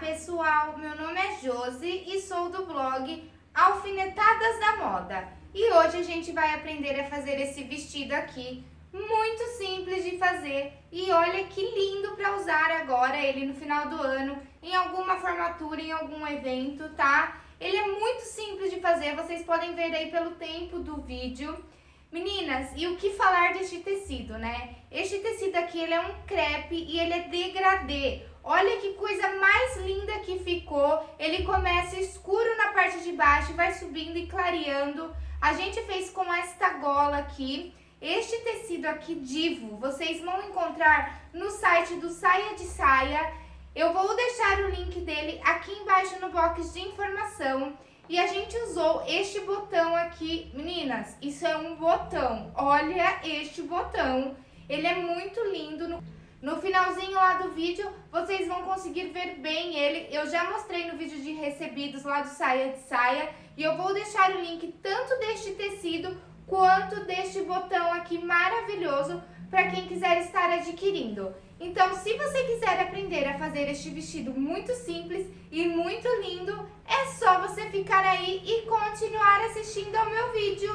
pessoal, meu nome é Josi e sou do blog Alfinetadas da Moda. E hoje a gente vai aprender a fazer esse vestido aqui, muito simples de fazer. E olha que lindo para usar agora ele no final do ano, em alguma formatura, em algum evento, tá? Ele é muito simples de fazer, vocês podem ver aí pelo tempo do vídeo. Meninas, e o que falar deste tecido, né? Este tecido aqui, ele é um crepe e ele é degradê. Olha que coisa mais linda que ficou. Ele começa escuro na parte de baixo, vai subindo e clareando. A gente fez com esta gola aqui. Este tecido aqui, Divo, vocês vão encontrar no site do Saia de Saia. Eu vou deixar o link dele aqui embaixo no box de informação. E a gente usou este botão aqui. Meninas, isso é um botão. Olha este botão. Ele é muito lindo. No, no finalzinho lá do vídeo, vocês vão conseguir ver bem ele. Eu já mostrei no vídeo de recebidos lá do Saia de Saia. E eu vou deixar o link tanto deste tecido quanto deste botão aqui maravilhoso para quem quiser estar adquirindo. Então, se você quiser aprender a fazer este vestido muito simples e muito lindo, é só você ficar aí e continuar assistindo ao meu vídeo.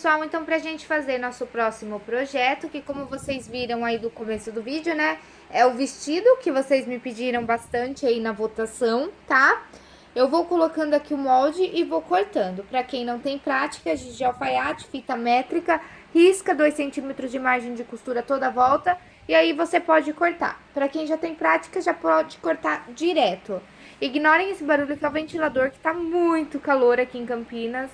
Pessoal, então pra gente fazer nosso próximo projeto, que como vocês viram aí do começo do vídeo, né, é o vestido que vocês me pediram bastante aí na votação, tá? Eu vou colocando aqui o molde e vou cortando. Pra quem não tem prática, de alfaiate, fita métrica, risca 2 centímetros de margem de costura toda a volta e aí você pode cortar. Para quem já tem prática, já pode cortar direto. Ignorem esse barulho que é o ventilador, que tá muito calor aqui em Campinas.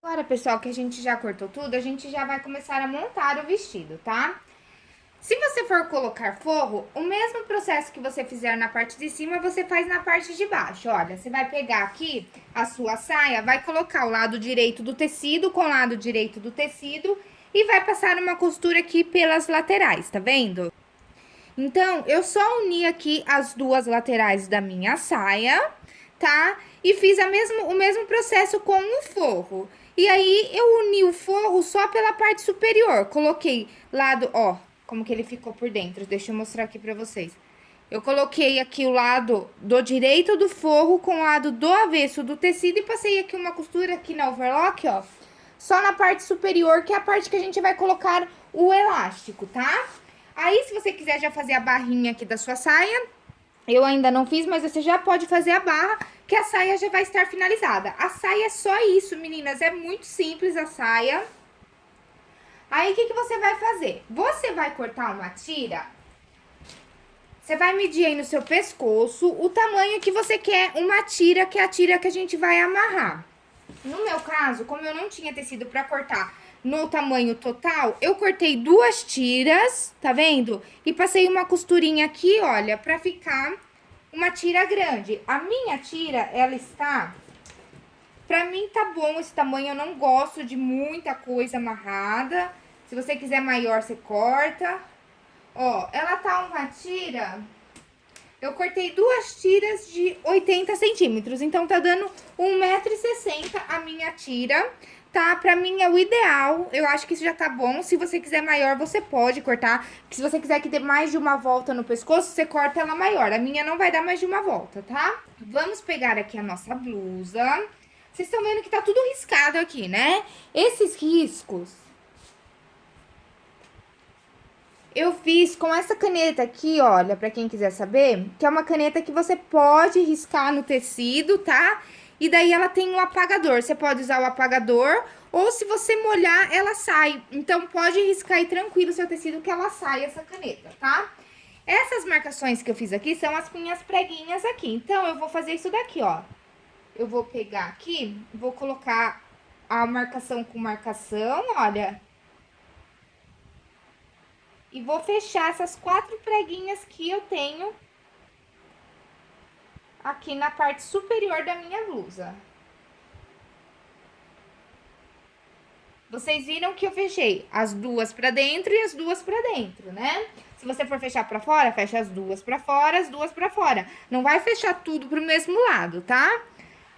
Agora, pessoal, que a gente já cortou tudo, a gente já vai começar a montar o vestido, tá? Se você for colocar forro, o mesmo processo que você fizer na parte de cima, você faz na parte de baixo. Olha, você vai pegar aqui a sua saia, vai colocar o lado direito do tecido com o lado direito do tecido e vai passar uma costura aqui pelas laterais, tá vendo? Então, eu só uni aqui as duas laterais da minha saia, tá? E fiz mesmo, o mesmo processo com o forro. E aí, eu uni o forro só pela parte superior. Coloquei lado, ó, como que ele ficou por dentro. Deixa eu mostrar aqui pra vocês. Eu coloquei aqui o lado do direito do forro com o lado do avesso do tecido e passei aqui uma costura aqui na overlock, ó. Só na parte superior, que é a parte que a gente vai colocar o elástico, tá? Aí, se você quiser já fazer a barrinha aqui da sua saia, eu ainda não fiz, mas você já pode fazer a barra que a saia já vai estar finalizada. A saia é só isso, meninas, é muito simples a saia. Aí, o que, que você vai fazer? Você vai cortar uma tira, você vai medir aí no seu pescoço o tamanho que você quer uma tira, que é a tira que a gente vai amarrar. No meu caso, como eu não tinha tecido pra cortar no tamanho total, eu cortei duas tiras, tá vendo? E passei uma costurinha aqui, olha, pra ficar uma tira grande. A minha tira, ela está... Pra mim tá bom esse tamanho, eu não gosto de muita coisa amarrada. Se você quiser maior, você corta. Ó, ela tá uma tira... Eu cortei duas tiras de 80 centímetros, então tá dando 1,60m a minha tira tá? Pra mim é o ideal, eu acho que isso já tá bom. Se você quiser maior, você pode cortar. Se você quiser que dê mais de uma volta no pescoço, você corta ela maior. A minha não vai dar mais de uma volta, tá? Vamos pegar aqui a nossa blusa. Vocês estão vendo que tá tudo riscado aqui, né? Esses riscos... Eu fiz com essa caneta aqui, olha, pra quem quiser saber, que é uma caneta que você pode riscar no tecido, tá? Tá? E daí ela tem um apagador, você pode usar o apagador ou se você molhar, ela sai. Então, pode riscar aí tranquilo seu tecido que ela sai, essa caneta, tá? Essas marcações que eu fiz aqui são as minhas preguinhas aqui. Então, eu vou fazer isso daqui, ó. Eu vou pegar aqui, vou colocar a marcação com marcação, olha. E vou fechar essas quatro preguinhas que eu tenho aqui na parte superior da minha blusa. Vocês viram que eu fechei as duas pra dentro e as duas pra dentro, né? Se você for fechar pra fora, fecha as duas pra fora, as duas pra fora. Não vai fechar tudo pro mesmo lado, tá?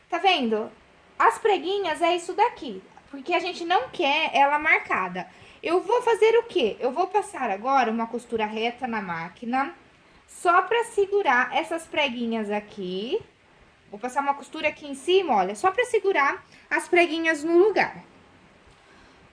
Tá vendo? As preguinhas é isso daqui, porque a gente não quer ela marcada. Eu vou fazer o quê? Eu vou passar agora uma costura reta na máquina só pra segurar essas preguinhas aqui. Vou passar uma costura aqui em cima, olha, só pra segurar as preguinhas no lugar.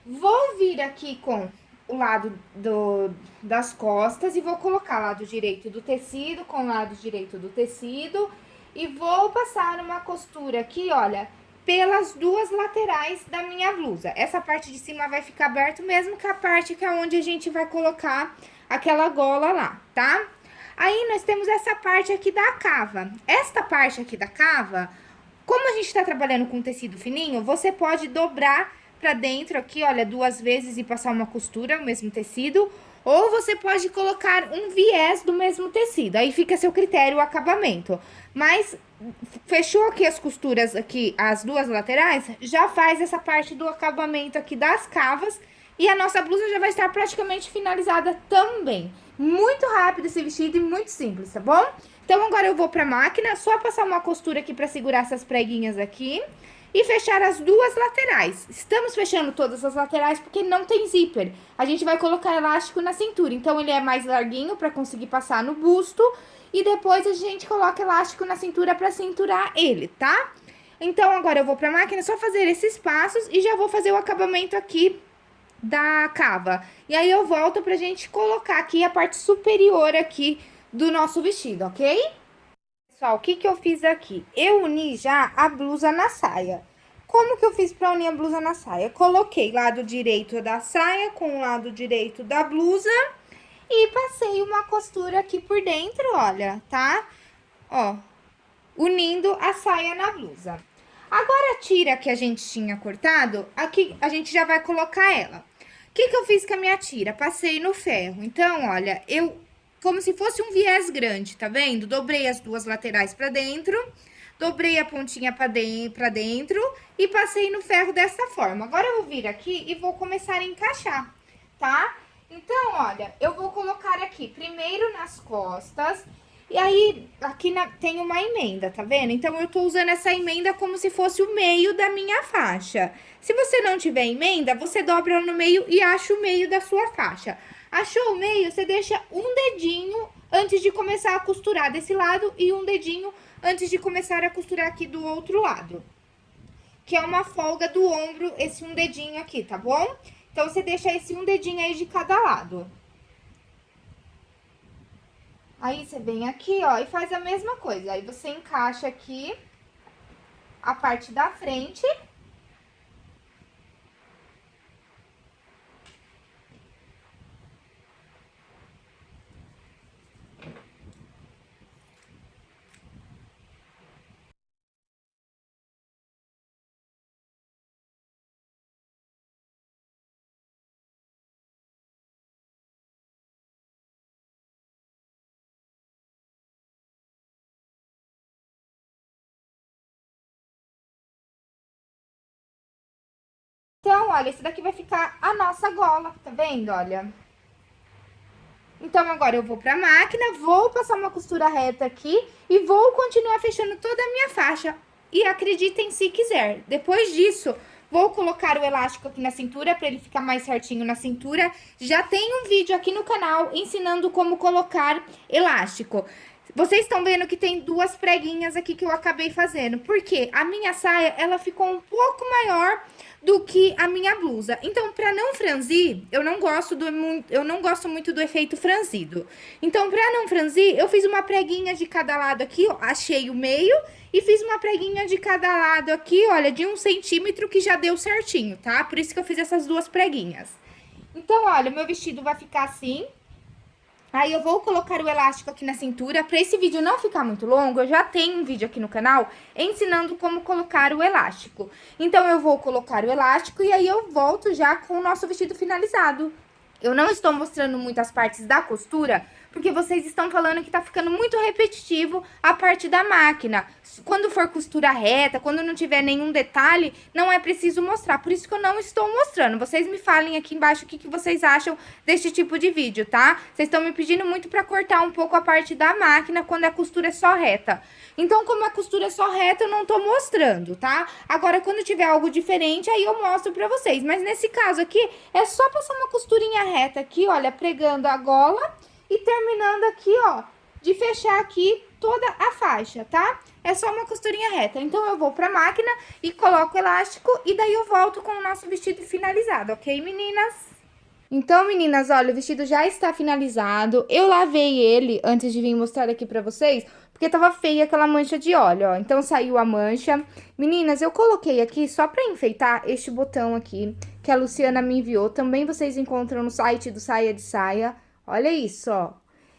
Vou vir aqui com o lado do, das costas e vou colocar lado direito do tecido com lado direito do tecido. E vou passar uma costura aqui, olha, pelas duas laterais da minha blusa. Essa parte de cima vai ficar aberto mesmo que a parte que é onde a gente vai colocar aquela gola lá, tá? Aí, nós temos essa parte aqui da cava. Esta parte aqui da cava, como a gente tá trabalhando com tecido fininho, você pode dobrar pra dentro aqui, olha, duas vezes e passar uma costura, o mesmo tecido. Ou você pode colocar um viés do mesmo tecido, aí fica a seu critério o acabamento. Mas, fechou aqui as costuras aqui, as duas laterais, já faz essa parte do acabamento aqui das cavas e a nossa blusa já vai estar praticamente finalizada também. Muito rápido esse vestido e muito simples, tá bom? Então, agora eu vou pra máquina, só passar uma costura aqui pra segurar essas preguinhas aqui e fechar as duas laterais. Estamos fechando todas as laterais porque não tem zíper. A gente vai colocar elástico na cintura, então ele é mais larguinho pra conseguir passar no busto e depois a gente coloca elástico na cintura pra cinturar ele, tá? Então, agora eu vou pra máquina só fazer esses passos e já vou fazer o acabamento aqui da cava. E aí, eu volto pra gente colocar aqui a parte superior aqui do nosso vestido, ok? Pessoal, o que que eu fiz aqui? Eu uni já a blusa na saia. Como que eu fiz pra unir a blusa na saia? Coloquei lado direito da saia com o lado direito da blusa e passei uma costura aqui por dentro, olha, tá? Ó, unindo a saia na blusa. Agora, a tira que a gente tinha cortado, aqui a gente já vai colocar ela que que eu fiz com a minha tira? Passei no ferro. Então, olha, eu, como se fosse um viés grande, tá vendo? Dobrei as duas laterais pra dentro, dobrei a pontinha pra, de, pra dentro e passei no ferro dessa forma. Agora, eu vou vir aqui e vou começar a encaixar, tá? Então, olha, eu vou colocar aqui primeiro nas costas e aí, aqui na, tem uma emenda, tá vendo? Então, eu tô usando essa emenda como se fosse o meio da minha faixa. Se você não tiver emenda, você dobra no meio e acha o meio da sua faixa. Achou o meio, você deixa um dedinho antes de começar a costurar desse lado e um dedinho antes de começar a costurar aqui do outro lado. Que é uma folga do ombro, esse um dedinho aqui, tá bom? Então, você deixa esse um dedinho aí de cada lado. Aí, você vem aqui, ó, e faz a mesma coisa. Aí, você encaixa aqui a parte da frente Então, olha, esse daqui vai ficar a nossa gola, tá vendo, olha? Então, agora eu vou pra máquina, vou passar uma costura reta aqui e vou continuar fechando toda a minha faixa. E acreditem se quiser, depois disso, vou colocar o elástico aqui na cintura para ele ficar mais certinho na cintura. Já tem um vídeo aqui no canal ensinando como colocar elástico. Vocês estão vendo que tem duas preguinhas aqui que eu acabei fazendo. Porque a minha saia, ela ficou um pouco maior do que a minha blusa. Então, para não franzir, eu não gosto do eu não gosto muito do efeito franzido. Então, para não franzir, eu fiz uma preguinha de cada lado aqui, ó, achei o meio e fiz uma preguinha de cada lado aqui, olha, de um centímetro que já deu certinho, tá? Por isso que eu fiz essas duas preguinhas. Então, olha, o meu vestido vai ficar assim, Aí eu vou colocar o elástico aqui na cintura. Para esse vídeo não ficar muito longo, eu já tenho um vídeo aqui no canal ensinando como colocar o elástico. Então, eu vou colocar o elástico e aí eu volto já com o nosso vestido finalizado. Eu não estou mostrando muitas partes da costura, porque vocês estão falando que tá ficando muito repetitivo a parte da máquina. Quando for costura reta, quando não tiver nenhum detalhe, não é preciso mostrar. Por isso que eu não estou mostrando. Vocês me falem aqui embaixo o que, que vocês acham deste tipo de vídeo, tá? Vocês estão me pedindo muito pra cortar um pouco a parte da máquina quando a costura é só reta. Então, como a costura é só reta, eu não tô mostrando, tá? Agora, quando tiver algo diferente, aí eu mostro pra vocês. Mas nesse caso aqui, é só passar uma costurinha reta aqui, olha, pregando a gola e terminando aqui, ó, de fechar aqui toda a faixa, tá? É só uma costurinha reta. Então, eu vou pra máquina e coloco o elástico e daí eu volto com o nosso vestido finalizado, ok, meninas? Então, meninas, olha, o vestido já está finalizado. Eu lavei ele antes de vir mostrar aqui pra vocês, porque tava feia aquela mancha de óleo, ó. Então, saiu a mancha. Meninas, eu coloquei aqui só pra enfeitar este botão aqui, que a Luciana me enviou. Também vocês encontram no site do Saia de Saia. Olha isso, ó.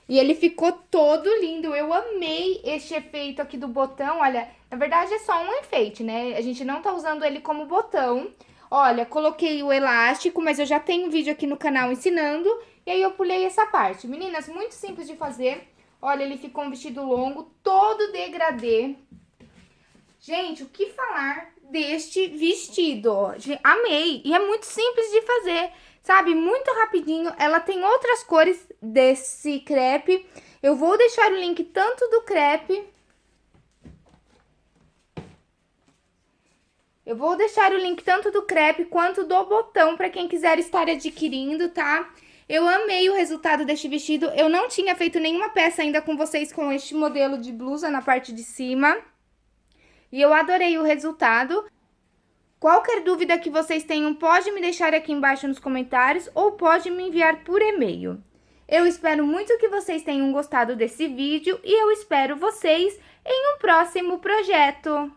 E ele ficou todo lindo. Eu amei este efeito aqui do botão. Olha, na verdade é só um enfeite, né? A gente não tá usando ele como botão. Olha, coloquei o elástico, mas eu já tenho um vídeo aqui no canal ensinando. E aí eu pulei essa parte. Meninas, muito simples de fazer. Olha, ele ficou um vestido longo, todo degradê. Gente, o que falar deste vestido? Amei! E é muito simples de fazer sabe? Muito rapidinho. Ela tem outras cores desse crepe. Eu vou deixar o link tanto do crepe... Eu vou deixar o link tanto do crepe quanto do botão para quem quiser estar adquirindo, tá? Eu amei o resultado deste vestido. Eu não tinha feito nenhuma peça ainda com vocês com este modelo de blusa na parte de cima. E eu adorei o resultado. Qualquer dúvida que vocês tenham, pode me deixar aqui embaixo nos comentários ou pode me enviar por e-mail. Eu espero muito que vocês tenham gostado desse vídeo e eu espero vocês em um próximo projeto.